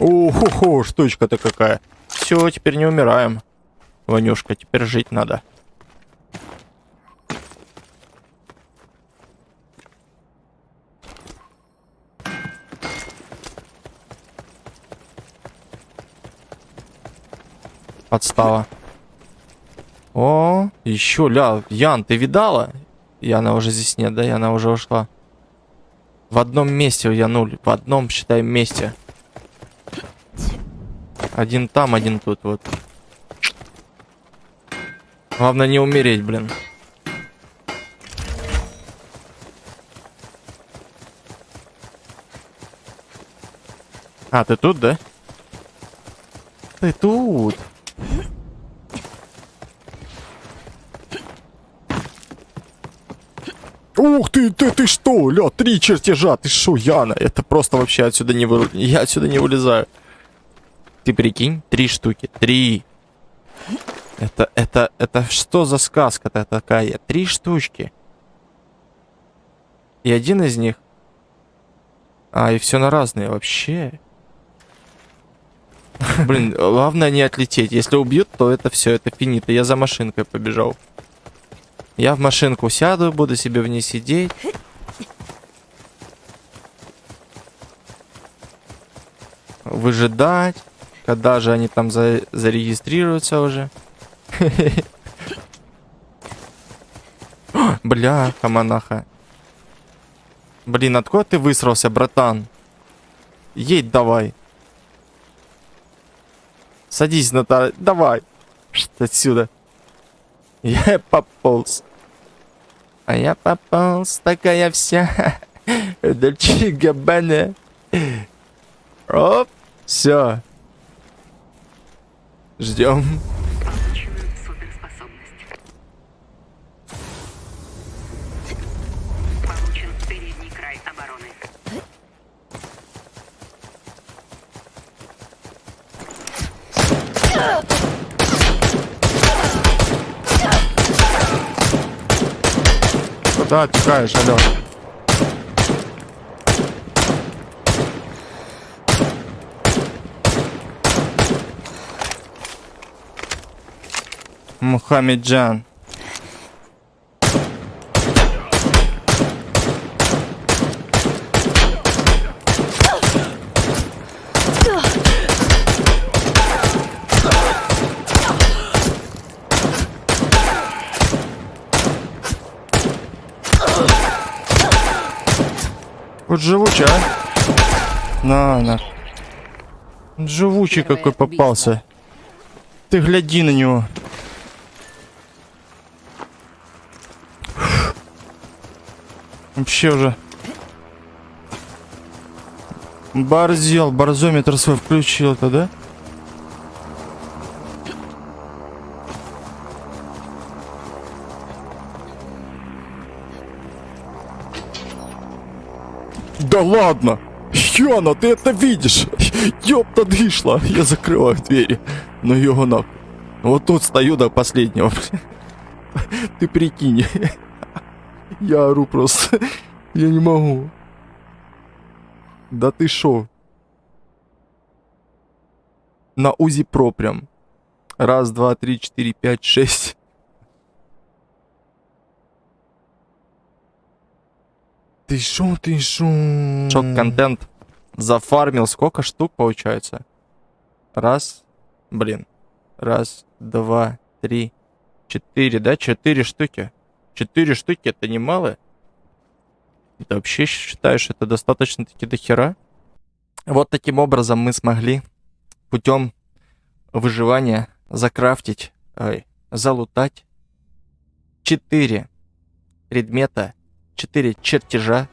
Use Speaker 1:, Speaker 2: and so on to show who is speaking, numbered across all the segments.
Speaker 1: Охо-хо, штучка-то какая. Все, теперь не умираем. Ванюшка, теперь жить надо. Подстава. О, еще, ля, Ян, ты видала? Яна уже здесь нет, да? Яна уже ушла. В одном месте я нуль. В одном, считай, месте. Один там, один тут, вот. Главное не умереть, блин. А, ты тут, да? Ты тут. Ух ты, ты, ты что, ля, три чертежа, ты что, Яна, это просто вообще отсюда не вы... Я отсюда не вылезаю. Ты прикинь, три штуки, три. Это, это, это что за сказка-то такая? Три штучки. И один из них... А, и все на разные вообще. Блин, главное не отлететь. Если убьют, то это все, это финита. Я за машинкой побежал. Я в машинку сяду, буду себе в ней сидеть. Выжидать. Когда же они там за зарегистрируются уже. Бля, хаманаха. Блин, откуда ты высрался, братан? Едь давай. Садись, Наталья. Давай. Отсюда. Я пополз. А я пополз, такая вся. Дольче Габбана. Оп, все. Ждем.
Speaker 2: Получен передний край обороны.
Speaker 1: Куда отекаешь, алло? Мухаммеджан. Вот живучий, а? На, на. Живучий какой попался. Ты гляди на него. Вообще уже. Борзел, борзометр свой включил-то, да? Да ладно! Яна, ты это видишь? Ёпта дышла! Я закрываю двери. Его нахуй. Вот тут стою до последнего. Ты прикинь. Я ору просто. Я не могу. Да ты шо? На УЗИ Про прям. Раз, два, три, четыре, пять, шесть. Ты шо, ты шо? Шок-контент. Зафармил сколько штук получается? Раз. Блин. Раз, два, три, четыре, да? Четыре штуки. Четыре штуки это немало? Ты вообще считаешь, это достаточно-таки до хера? Вот таким образом мы смогли путем выживания закрафтить, ой, залутать 4 предмета, 4 чертежа.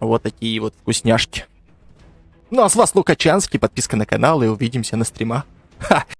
Speaker 1: Вот такие вот вкусняшки. Ну а с вас Лукачанский, подписка на канал и увидимся на стримах. Ха!